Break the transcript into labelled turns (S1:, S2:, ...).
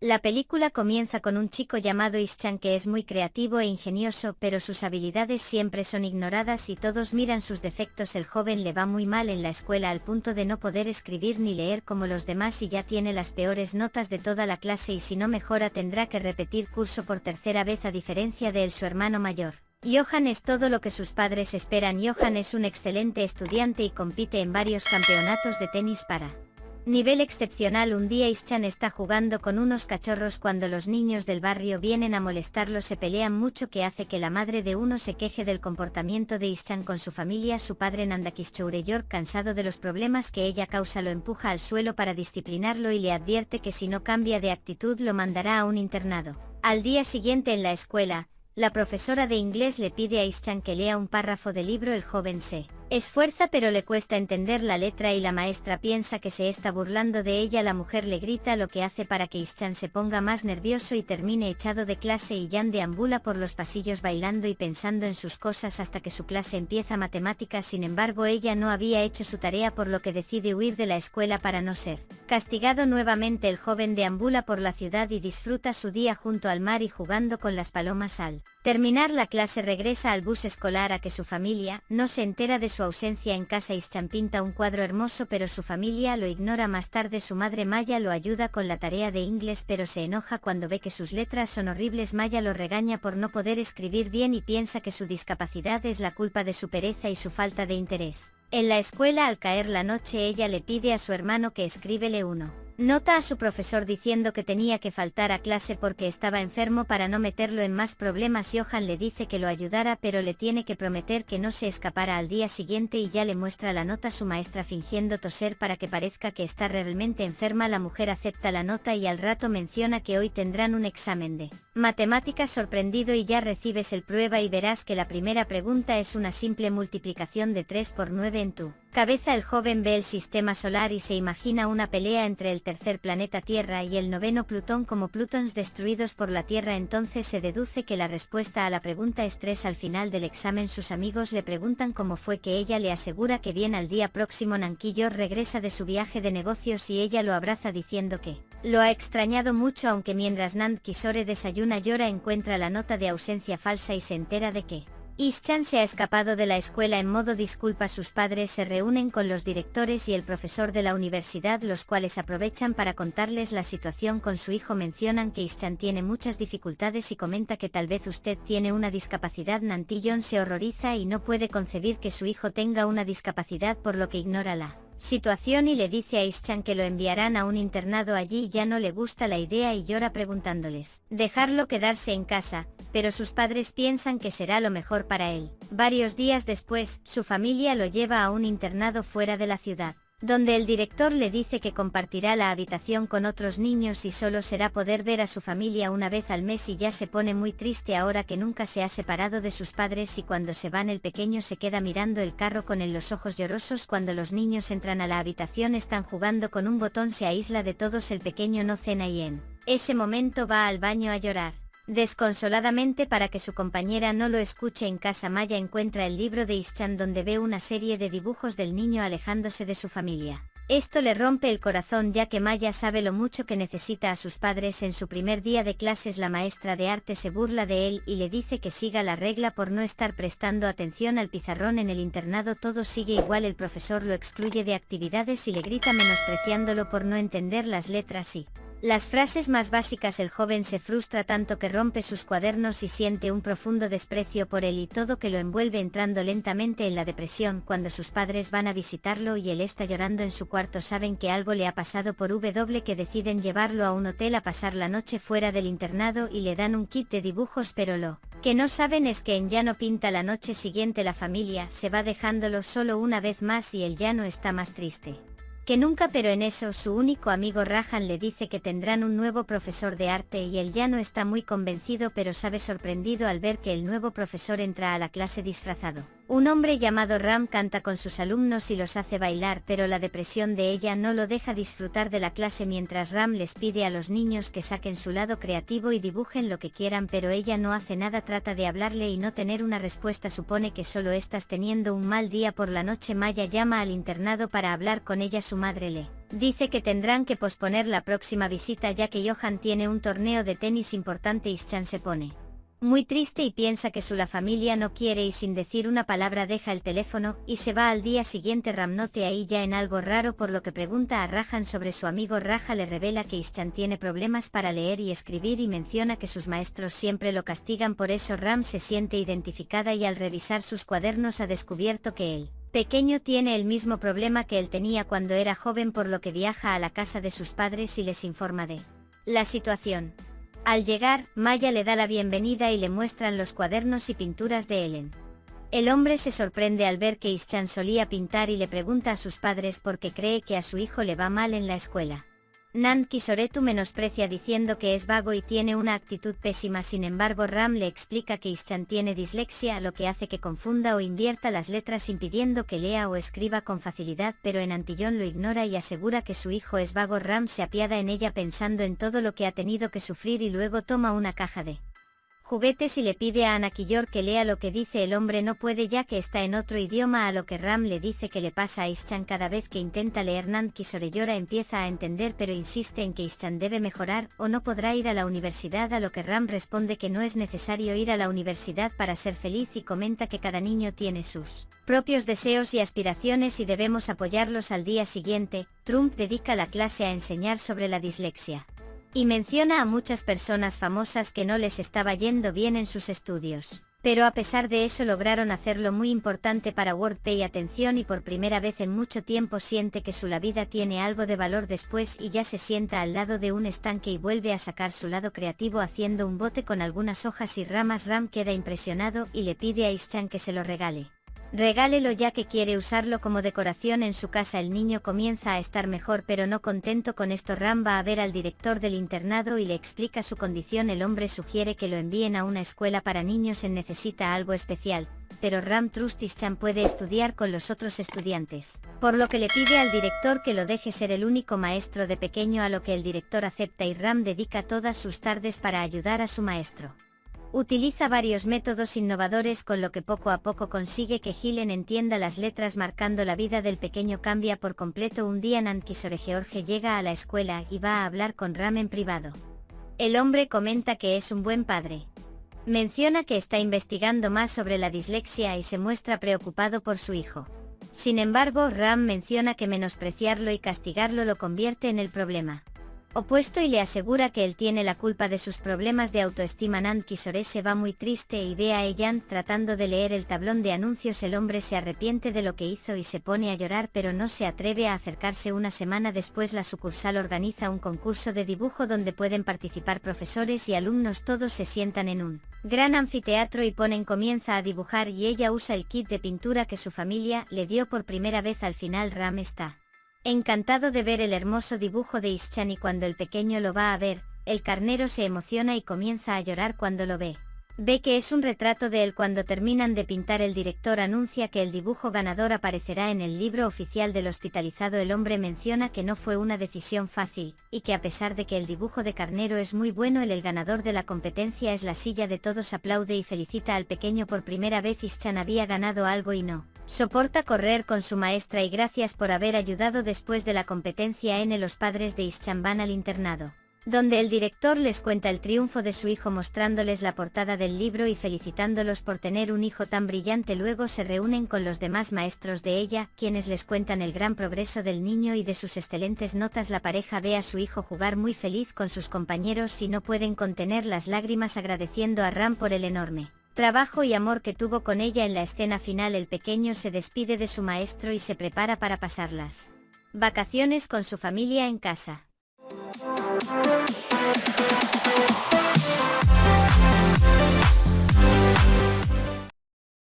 S1: La película comienza con un chico llamado Ischan que es muy creativo e ingenioso pero sus habilidades siempre son ignoradas y todos miran sus defectos. El joven le va muy mal en la escuela al punto de no poder escribir ni leer como los demás y ya tiene las peores notas de toda la clase y si no mejora tendrá que repetir curso por tercera vez a diferencia de él su hermano mayor. Johan es todo lo que sus padres esperan. Johan es un excelente estudiante y compite en varios campeonatos de tenis para Nivel excepcional un día Ischan está jugando con unos cachorros cuando los niños del barrio vienen a molestarlo se pelean mucho que hace que la madre de uno se queje del comportamiento de Ischan con su familia su padre Nandakis Choureyor cansado de los problemas que ella causa lo empuja al suelo para disciplinarlo y le advierte que si no cambia de actitud lo mandará a un internado. Al día siguiente en la escuela, la profesora de inglés le pide a Ischan que lea un párrafo del libro El joven se Esfuerza pero le cuesta entender la letra y la maestra piensa que se está burlando de ella. La mujer le grita lo que hace para que Ischan se ponga más nervioso y termine echado de clase y Jan deambula por los pasillos bailando y pensando en sus cosas hasta que su clase empieza matemáticas. Sin embargo ella no había hecho su tarea por lo que decide huir de la escuela para no ser castigado nuevamente. El joven deambula por la ciudad y disfruta su día junto al mar y jugando con las palomas al terminar la clase regresa al bus escolar a que su familia no se entera de su ausencia en casa Ischan pinta un cuadro hermoso pero su familia lo ignora más tarde su madre Maya lo ayuda con la tarea de inglés pero se enoja cuando ve que sus letras son horribles Maya lo regaña por no poder escribir bien y piensa que su discapacidad es la culpa de su pereza y su falta de interés. En la escuela al caer la noche ella le pide a su hermano que escríbele uno. Nota a su profesor diciendo que tenía que faltar a clase porque estaba enfermo para no meterlo en más problemas Johan le dice que lo ayudara pero le tiene que prometer que no se escapara al día siguiente y ya le muestra la nota a su maestra fingiendo toser para que parezca que está realmente enferma. La mujer acepta la nota y al rato menciona que hoy tendrán un examen de matemáticas sorprendido y ya recibes el prueba y verás que la primera pregunta es una simple multiplicación de 3 por 9 en tu cabeza el joven ve el sistema solar y se imagina una pelea entre el tercer planeta Tierra y el noveno Plutón como Plutons destruidos por la Tierra. Entonces se deduce que la respuesta a la pregunta es 3 al final del examen sus amigos le preguntan cómo fue que ella le asegura que bien al día próximo Nanquillo regresa de su viaje de negocios y ella lo abraza diciendo que lo ha extrañado mucho aunque mientras Nand Kisore desayuna llora encuentra la nota de ausencia falsa y se entera de que Ischan se ha escapado de la escuela en modo disculpa. Sus padres se reúnen con los directores y el profesor de la universidad los cuales aprovechan para contarles la situación con su hijo. Mencionan que Ischan tiene muchas dificultades y comenta que tal vez usted tiene una discapacidad. Nantillon se horroriza y no puede concebir que su hijo tenga una discapacidad por lo que ignora la situación y le dice a Ischan que lo enviarán a un internado allí ya no le gusta la idea y llora preguntándoles dejarlo quedarse en casa pero sus padres piensan que será lo mejor para él. Varios días después, su familia lo lleva a un internado fuera de la ciudad, donde el director le dice que compartirá la habitación con otros niños y solo será poder ver a su familia una vez al mes y ya se pone muy triste ahora que nunca se ha separado de sus padres y cuando se van el pequeño se queda mirando el carro con en los ojos llorosos cuando los niños entran a la habitación están jugando con un botón se aísla de todos el pequeño no cena y en ese momento va al baño a llorar. Desconsoladamente para que su compañera no lo escuche en casa. Maya encuentra el libro de Ischan donde ve una serie de dibujos del niño alejándose de su familia. Esto le rompe el corazón ya que Maya sabe lo mucho que necesita a sus padres. En su primer día de clases la maestra de arte se burla de él y le dice que siga la regla por no estar prestando atención al pizarrón en el internado. Todo sigue igual el profesor lo excluye de actividades y le grita menospreciándolo por no entender las letras y las frases más básicas el joven se frustra tanto que rompe sus cuadernos y siente un profundo desprecio por él y todo que lo envuelve entrando lentamente en la depresión cuando sus padres van a visitarlo y él está llorando en su cuarto. Saben que algo le ha pasado por W que deciden llevarlo a un hotel a pasar la noche fuera del internado y le dan un kit de dibujos pero lo que no saben es que en no pinta la noche siguiente la familia se va dejándolo solo una vez más y él ya no está más triste que nunca pero en eso su único amigo Rajan le dice que tendrán un nuevo profesor de arte y él ya no está muy convencido pero sabe sorprendido al ver que el nuevo profesor entra a la clase disfrazado. Un hombre llamado Ram canta con sus alumnos y los hace bailar pero la depresión de ella no lo deja disfrutar de la clase mientras Ram les pide a los niños que saquen su lado creativo y dibujen lo que quieran pero ella no hace nada trata de hablarle y no tener una respuesta. Supone que solo estás teniendo un mal día por la noche. Maya llama al internado para hablar con ella. Su madre le Dice que tendrán que posponer la próxima visita ya que Johan tiene un torneo de tenis importante y Ischan se pone muy triste y piensa que su la familia no quiere y sin decir una palabra deja el teléfono y se va al día siguiente Ramnote ahí ya en algo raro por lo que pregunta a Rajan sobre su amigo Raja le revela que Ischan tiene problemas para leer y escribir y menciona que sus maestros siempre lo castigan por eso Ram se siente identificada y al revisar sus cuadernos ha descubierto que él, pequeño tiene el mismo problema que él tenía cuando era joven por lo que viaja a la casa de sus padres y les informa de la situación. Al llegar, Maya le da la bienvenida y le muestran los cuadernos y pinturas de Ellen. El hombre se sorprende al ver que Ischan solía pintar y le pregunta a sus padres por qué cree que a su hijo le va mal en la escuela. Nan Kisoretu menosprecia diciendo que es vago y tiene una actitud pésima sin embargo Ram le explica que Ischan tiene dislexia lo que hace que confunda o invierta las letras impidiendo que lea o escriba con facilidad pero en Antillón lo ignora y asegura que su hijo es vago. Ram se apiada en ella pensando en todo lo que ha tenido que sufrir y luego toma una caja de juguetes y le pide a Anakillor que lea lo que dice el hombre no puede ya que está en otro idioma a lo que Ram le dice que le pasa a Ischan cada vez que intenta leer Sorellora empieza a entender pero insiste en que Ischan debe mejorar o no podrá ir a la universidad a lo que Ram responde que no es necesario ir a la universidad para ser feliz y comenta que cada niño tiene sus propios deseos y aspiraciones y debemos apoyarlos al día siguiente, Trump dedica la clase a enseñar sobre la dislexia. Y menciona a muchas personas famosas que no les estaba yendo bien en sus estudios. Pero a pesar de eso lograron hacerlo muy importante para WordPay atención y por primera vez en mucho tiempo siente que su la vida tiene algo de valor después y ya se sienta al lado de un estanque y vuelve a sacar su lado creativo haciendo un bote con algunas hojas y ramas Ram queda impresionado y le pide a Ischan que se lo regale. Regálelo ya que quiere usarlo como decoración en su casa. El niño comienza a estar mejor pero no contento con esto. Ram va a ver al director del internado y le explica su condición. El hombre sugiere que lo envíen a una escuela para niños en necesita algo especial, pero Ram Trustischan puede estudiar con los otros estudiantes, por lo que le pide al director que lo deje ser el único maestro de pequeño a lo que el director acepta y Ram dedica todas sus tardes para ayudar a su maestro. Utiliza varios métodos innovadores con lo que poco a poco consigue que Gilen entienda las letras marcando la vida del pequeño cambia por completo un día Nankisore George llega a la escuela y va a hablar con Ram en privado. El hombre comenta que es un buen padre. Menciona que está investigando más sobre la dislexia y se muestra preocupado por su hijo. Sin embargo, Ram menciona que menospreciarlo y castigarlo lo convierte en el problema opuesto y le asegura que él tiene la culpa de sus problemas de autoestima. Nanki Sore se va muy triste y ve a Eyan tratando de leer el tablón de anuncios. El hombre se arrepiente de lo que hizo y se pone a llorar pero no se atreve a acercarse. Una semana después la sucursal organiza un concurso de dibujo donde pueden participar profesores y alumnos. Todos se sientan en un gran anfiteatro y ponen comienza a dibujar y ella usa el kit de pintura que su familia le dio por primera vez. Al final Ram está Encantado de ver el hermoso dibujo de Ischan y cuando el pequeño lo va a ver, el carnero se emociona y comienza a llorar cuando lo ve. Ve que es un retrato de él cuando terminan de pintar el director anuncia que el dibujo ganador aparecerá en el libro oficial del hospitalizado el hombre menciona que no fue una decisión fácil, y que a pesar de que el dibujo de carnero es muy bueno el, el ganador de la competencia es la silla de todos aplaude y felicita al pequeño por primera vez Ischan había ganado algo y no. Soporta correr con su maestra y gracias por haber ayudado después de la competencia N los padres de Ischan van al internado donde el director les cuenta el triunfo de su hijo mostrándoles la portada del libro y felicitándolos por tener un hijo tan brillante. Luego se reúnen con los demás maestros de ella, quienes les cuentan el gran progreso del niño y de sus excelentes notas. La pareja ve a su hijo jugar muy feliz con sus compañeros y no pueden contener las lágrimas agradeciendo a Ram por el enorme trabajo y amor que tuvo con ella en la escena final el pequeño se despide de su maestro y se prepara para pasarlas. Vacaciones con su familia en casa.